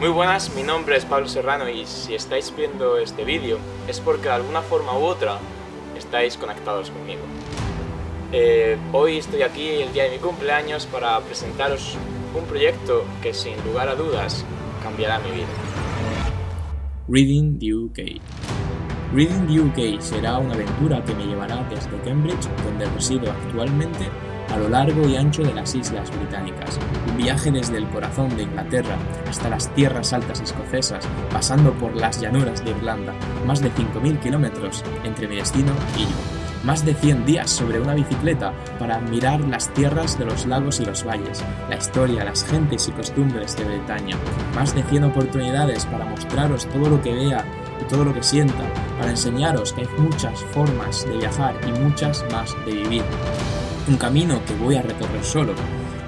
Muy buenas, mi nombre es Pablo Serrano y si estáis viendo este vídeo es porque de alguna forma u otra estáis conectados conmigo. Eh, hoy estoy aquí el día de mi cumpleaños para presentaros un proyecto que sin lugar a dudas cambiará mi vida. Reading the UK Reading the UK será una aventura que me llevará desde Cambridge, donde resido actualmente, a lo largo y ancho de las Islas Británicas. Un viaje desde el corazón de Inglaterra hasta las tierras altas escocesas, pasando por las llanuras de Irlanda, más de 5.000 kilómetros entre mi destino y yo más de 100 días sobre una bicicleta para admirar las tierras de los lagos y los valles, la historia, las gentes y costumbres de Bretaña, más de 100 oportunidades para mostraros todo lo que vea todo lo que sienta, para enseñaros que hay muchas formas de viajar y muchas más de vivir. Un camino que voy a recorrer solo,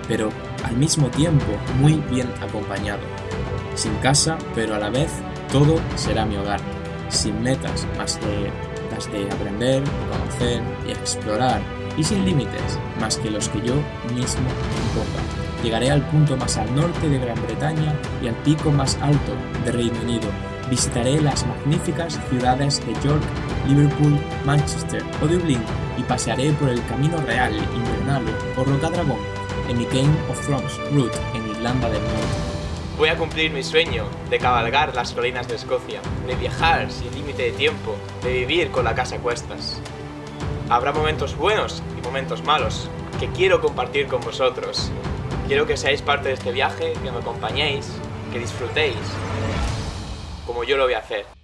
pero al mismo tiempo muy bien acompañado. Sin casa, pero a la vez todo será mi hogar, sin metas más de de aprender, conocer y explorar, y sin límites, más que los que yo mismo imponga. Llegaré al punto más al norte de Gran Bretaña y al pico más alto de Reino Unido. Visitaré las magníficas ciudades de York, Liverpool, Manchester o Dublín y pasearé por el Camino Real Invernal o Rocadragón en mi Game of Thrones route en Irlanda del Norte. Voy a cumplir mi sueño de cabalgar las colinas de Escocia, de viajar sin límite de tiempo, de vivir con la casa a cuestas. Habrá momentos buenos y momentos malos que quiero compartir con vosotros. Quiero que seáis parte de este viaje, que me acompañéis, que disfrutéis, como yo lo voy a hacer.